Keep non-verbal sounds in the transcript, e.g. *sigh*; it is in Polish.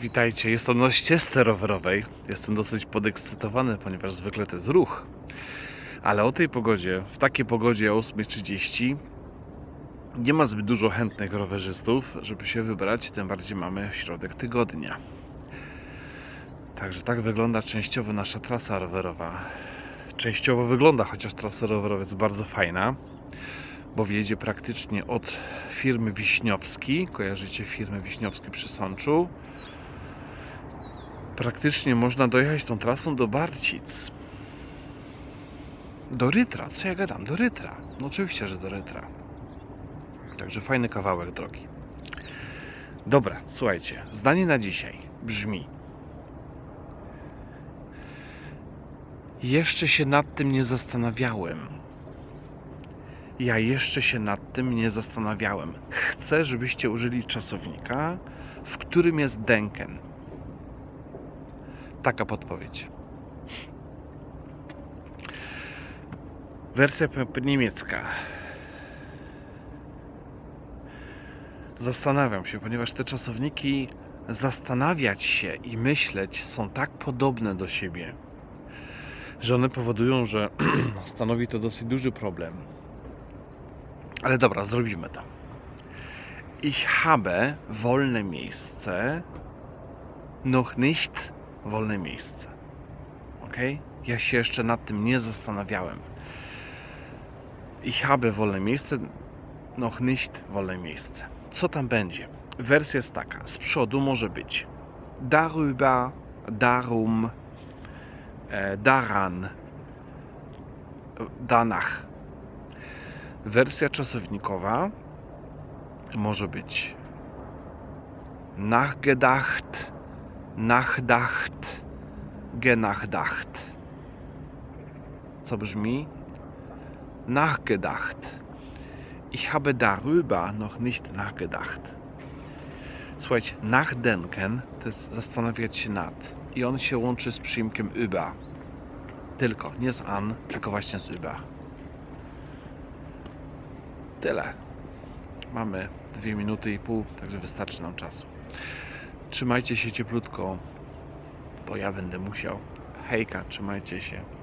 Witajcie, jestem na ścieżce rowerowej. Jestem dosyć podekscytowany, ponieważ zwykle to jest ruch. Ale o tej pogodzie, w takiej pogodzie o 8.30 nie ma zbyt dużo chętnych rowerzystów, żeby się wybrać, tym bardziej mamy środek tygodnia. Także tak wygląda częściowo nasza trasa rowerowa. Częściowo wygląda, chociaż trasa rowerowa jest bardzo fajna, bo wjedzie praktycznie od firmy Wiśniowski. Kojarzycie firmę Wiśniowski przy Sączu? Praktycznie można dojechać tą trasą do Barcic. Do Rytra, co ja gadam? Do Rytra. No oczywiście, że do Rytra. Także fajny kawałek drogi. Dobra, słuchajcie, zdanie na dzisiaj brzmi: Jeszcze się nad tym nie zastanawiałem. Ja jeszcze się nad tym nie zastanawiałem. Chcę, żebyście użyli czasownika, w którym jest denken. Taka podpowiedź. Wersja niemiecka. Zastanawiam się, ponieważ te czasowniki zastanawiać się i myśleć są tak podobne do siebie, że one powodują, że *clears throat* stanowi to dosyć duży problem. Ale dobra, zrobimy to. Ich habe wolne miejsce, noch nicht wolne miejsce. Ok? Ja się jeszcze nad tym nie zastanawiałem. Ich habe wolne miejsce, noch nicht wolne miejsce. Co tam będzie? Wersja jest taka. Z przodu może być darüber, darum, e, daran, danach. Wersja czasownikowa może być nachgedacht, nachdacht, genachdacht. Co brzmi nachgedacht. Ich habe darüber noch nicht nachgedacht. Słuchajcie, nachdenken to jest zastanawiać się nad. I on się łączy z przyimkiem über. Tylko, nie z an, tylko właśnie z über. Tyle. Mamy dwie minuty i pół, także wystarczy nam czasu. Trzymajcie się cieplutko, bo ja będę musiał. Hejka, trzymajcie się.